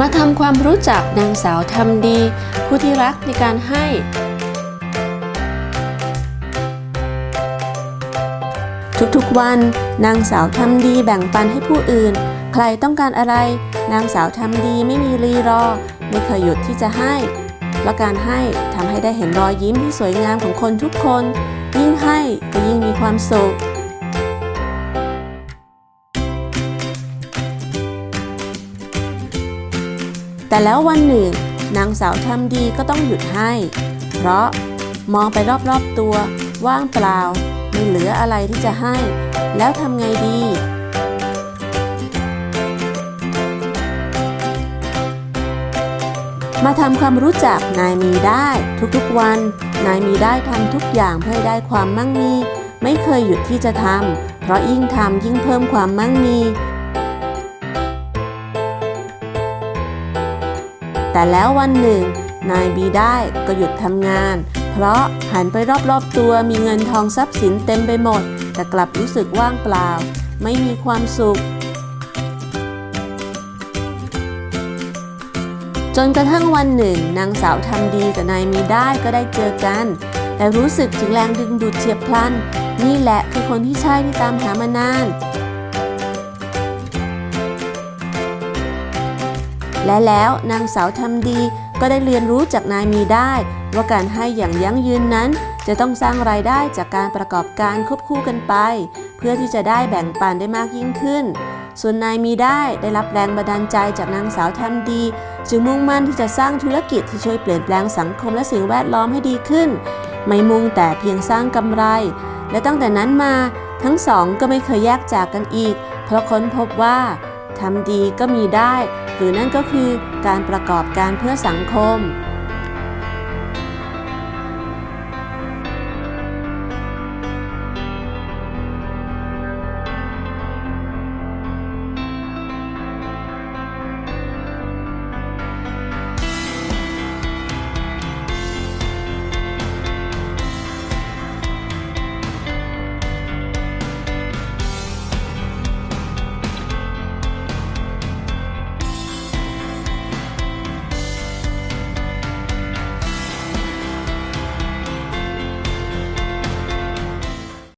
มาทำความรู้จักนางสาวทำดี ผู้ที่รักในการให้ ทุกๆวัน นางสาวทำดีแบ่งปันให้ผู้อื่น ใครต้องการอะไร นางสาวทำดีไม่มีรีรอ ไม่เคยหยุดที่จะให้ และการให้ทำให้ได้เห็นรอยยิ้มที่สวยงามของคนทุกคน ยิ่งให้ก็ยิ่งมีความสุข แต่แล้ววันหนึ่ง นางสาวทำดีก็ต้องหยุดให้ เพราะมองไปรอบๆตัว ว่างเปล่า ไม่เหลืออะไรที่จะให้ แล้วทำไงดี มาทำความรู้จักนายมีได้ ทุกๆวัน นายมีได้ทำทุกอย่างเพื่อได้ความมั่งมี ไม่เคยหยุดที่จะทำเพราะยิ่งทำยิ่งเพิ่มความมั่งมี แต่แล้ววันหนึ่ง นายบีได้ก็หยุดทำงาน เพราะหันไปรอบๆตัวมีเงินทองทรัพย์สินเต็มไปหมด แต่กลับรู้สึกว่างเปล่า ไม่มีความสุข จนกระทั่งวันหนึ่ง นางสาวทำดีกับนายมีได้ก็ได้เจอกัน แต่รู้สึกถึงแรงดึงดูดเฉียบพลัน นี่แหละคือคนที่ใช่ที่ตามหามานาน และแล้วนางสาวทำดีก็ได้เรียนรู้จากนายมีได้ ว่าการให้อย่างยั่งยืนนั้น จะต้องสร้างรายได้จากการประกอบการควบคู่กันไป เพื่อที่จะได้แบ่งปันได้มากยิ่งขึ้น ส่วนนายมีได้ได้รับแรงบันดาลใจจากนางสาวทำดี จึงมุ่งมั่นที่จะสร้างธุรกิจที่ช่วยเปลี่ยนแปลงสังคมและสิ่งแวดล้อมให้ดีขึ้น ไม่มุ่งแต่เพียงสร้างกำไร และตั้งแต่นั้นมา ทั้งสองก็ไม่เคยแยกจากกันอีก เพราะค้นพบว่าทำดีก็มีได้ หรือนั่นก็คือการประกอบการเพื่อสังคม